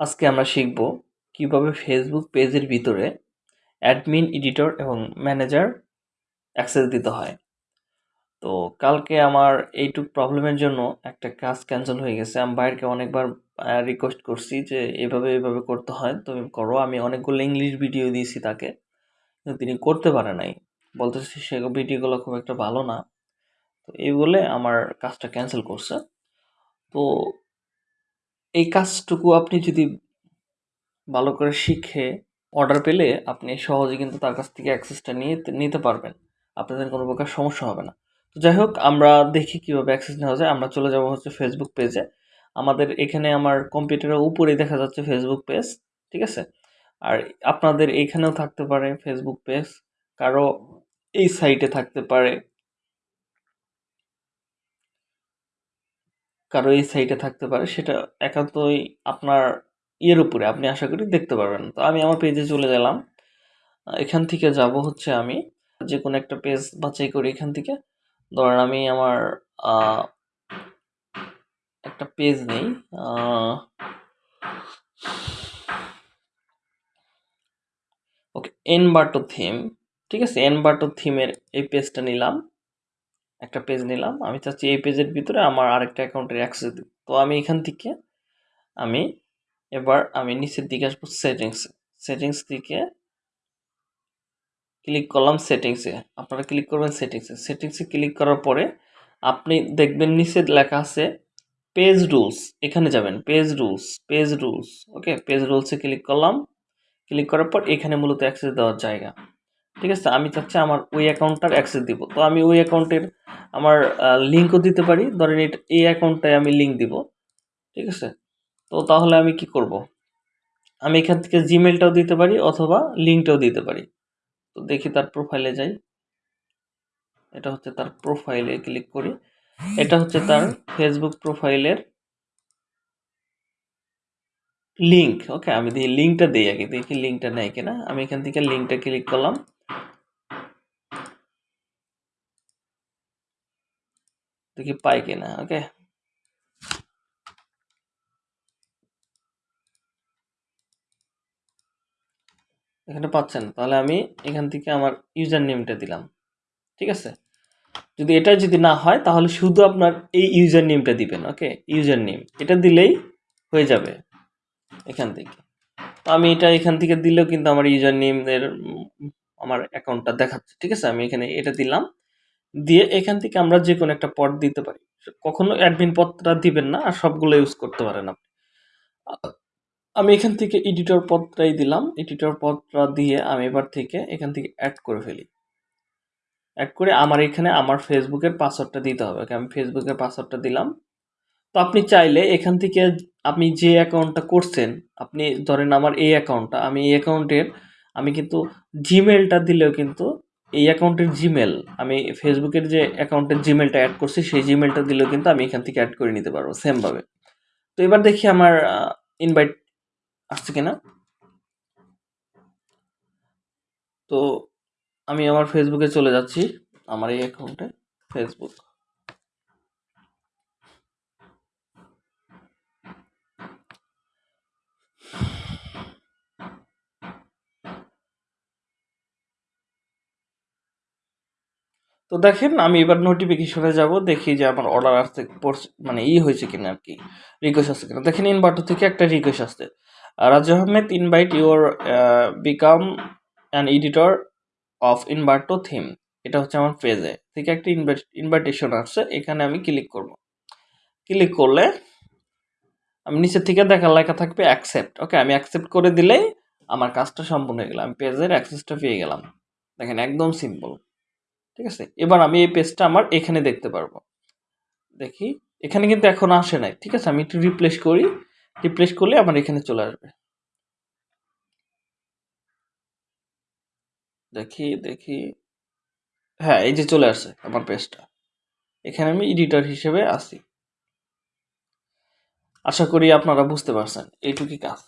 আজকে আমরা শিখব কীভাবে ফেসবুক পেজের ভিতরে অ্যাডমিন এডিটর এবং ম্যানেজার অ্যাক্সেস দিতে হয়। তো কালকে আমার এইটুক প্রবলেমের জন্য একটা কাজ ক্যান্সেল হয়ে গেছে। আমি বাইরকে অনেকবার রিকোয়েস্ট করছি যে এভাবে এভাবে করতে হয়। তুমি করো, আমি অনেকগুলো ইংলিশ ভিডিও দিয়েছি তাকে। কিন্তু তিনি করতে পারে নাই। বলতেছি সে ভিডিওগুলো খুব একটা ভালো না। তো এই বলে আমার কাজটা ক্যান্সেল করছে। তো এই কাজটুকু আপনি যদি ভালো করে শিখে অর্ডার পেলে আপনি সহজে কিন্তু তার কাছ থেকে অ্যাক্সেসটা নিয়ে নিতে পারবেন। আপনাদের কোনো প্রকার সমস্যা হবে না। তো যাই হোক, আমরা দেখি কীভাবে অ্যাক্সেস নেওয়া যায়। আমরা চলে যাব হচ্ছে ফেসবুক পেজে আমাদের এখানে আমার কম্পিউটারের উপরেই দেখা যাচ্ছে ফেসবুক পেজ ঠিক আছে? আর আপনাদের এইখানেও থাকতে পারে ফেসবুক পেজ কারও এই সাইটে থাকতে পারে। কারও এই সাইটে থাকতে পারে, সেটা একান্তই আপনার ইয়ের উপরে আপনি আশা করি দেখতে পারবেন। তো আমি আমার পেজে চলে গেলাম। এখান থেকে যাব হচ্ছে আমি। যে কোনো একটা পেজ বাছাই করি এখান থেকে। ধরেন আমি আমার একটা পেজ নেই ওকে এন বাটো থিম ঠিক আছে? এন বাটো থিমের এই পেজটা নিলাম। একটা পেজ নিলাম। আমি চাচ্ছি এই পেজের ভিতরে আমার আরেকটা অ্যাকাউন্টের অ্যাক্সেস দিই তো আমি এখান থেকে আমি এবার আমি নিচের দিকে আসব সেটিংস সেটিংস থেকে ক্লিক করলাম সেটিংসে আপনারা ক্লিক করবেন সেটিংসে সেটিংসে ক্লিক করার পরে আপনি দেখবেন নিচে লেখা আছে পেজ রুলস এখানে যাবেন page rules page rules okay page রুলসে click করলাম। ক্লিক করার পর এখানে মূলত অ্যাক্সেস দেওয়ার জায়গা। ঠিক আছে? আমি চাচ্ছি আমার ওই অ্যাকাউন্টটার অ্যাক্সেস দিব। তো আমি ওই অ্যাকাউন্টের আমার লিঙ্কও দিতে পারি। ধরেন এই অ্যাকাউন্টটায় আমি লিঙ্ক দিব। ঠিক আছে? তো তাহলে আমি কি করব? আমি এখান থেকে জিমেলটাও দিতে পারি অথবা লিঙ্কটাও দিতে পারি। তো দেখি তার প্রোফাইলে যাই। এটা হচ্ছে তার প্রোফাইলে ক্লিক করি। এটা হচ্ছে তার ফেসবুক প্রোফাইলের লিঙ্ক ওকে আমি দিয়ে লিঙ্কটা দিই আগে। দেখি লিঙ্কটা নেয় কিনা। আমি এখান থেকে লিঙ্কটা ক্লিক করলাম। দেখি পাই কিনা ওকে এখানে পাচ্ছেন, তাহলে আমি এখান থেকে আমার ইউজার নেমটা দিলাম, ঠিক আছে? যদি এটা যদি না হয়, তাহলে শুধু আপনার এই ইউজার নেমটা দিবেন ওকে ইউজার নেম এটা দিলেই হয়ে যাবে এখান থেকে। তো আমি এটা এখান থেকে দিলেও কিন্তু আমার ইউজার নেমের আমার অ্যাকাউন্টটা দেখাচ্ছে, ঠিক আছে? আমি এখানে এটা দিলাম দিয়ে এখান থেকে আমরা যে কোনো একটা পদ দিতে পারি। কখনো অ্যাডমিন পদটা দিবেন না আর সবগুলো ইউজ করতে পারেন আপনি। আমি এখান থেকে এডিটর পদটাই দিলাম। এডিটর পদটা দিয়ে আমি এবার থেকে এখান থেকে অ্যাড করে ফেলি। অ্যাড করে আমার এখানে আমার ফেসবুকের পাসওয়ার্ডটা দিতে হবে। আমি ফেসবুকের পাসওয়ার্ডটা দিলাম। তো আপনি চাইলে এখান থেকে আপনি যে অ্যাকাউন্টটা করছেন, আপনি ধরেন আমার এই অ্যাকাউন্টটা আমি এই অ্যাকাউন্টের আমি কিন্তু জিমেলটা দিলেও কিন্তু এই অ্যাকাউন্টের জিমেল আমি ফেসবুকের যে অ্যাকাউন্টের জিমেলটা অ্যাড করছি, সেই জিমেলটা দিলেও কিন্তু আমি এখান থেকে অ্যাড করে নিতে পারব সেমভাবে তো এবার দেখি আমার ইনভাইট আসছে কিনা। তো আমি আমার ফেসবুকে চলে যাচ্ছি, আমার এই অ্যাকাউন্টে ফেসবুক তো দেখেন, আমি এবার নোটিফিকেশনে যাব, দেখি যে আমার অর্ডার আসতে মানে ই হয়েছে কিনা আর কি রিকোয়েস্ট আসছে কিনা। দেখেন ইনভার্টার থেকে একটা রিকোয়েস্ট আসছে। Raju Ahmed invite your become an editor of Inverto theme এটা হচ্ছে আমার পেজে থেকে একটা ইনভাইটেশন আসছে, এখানে আমি ক্লিক করব। ক্লিক করলে আমি নিচের থেকে দেখা লেখা থাকবে অ্যাকসেপ্ট ওকে আমি অ্যাকসেপ্ট করে দিলেই আমার কাজটা সম্পূর্ণ হয়ে গেল। আমি পেজের অ্যাক্সেসটা পেয়ে গেলাম। দেখেন, একদম সিম্পল ঠিক আছে? এবার আমি এই পেজটা আমার এখানে দেখতে পারব। দেখি, এখানে কিন্তু এখন আসে নাই, ঠিক আছে? আমি একটু রিপ্লেস করি। রিপ্লেস করলে আমার এখানে চলে আসবে। দেখি দেখি। হ্যাঁ এই যে চলে আসছে আমার পেজটা এখানে আমি এডিটর হিসেবে আসি। আশা করি আপনারা বুঝতে পারছেন। এইটুকুই কাজ।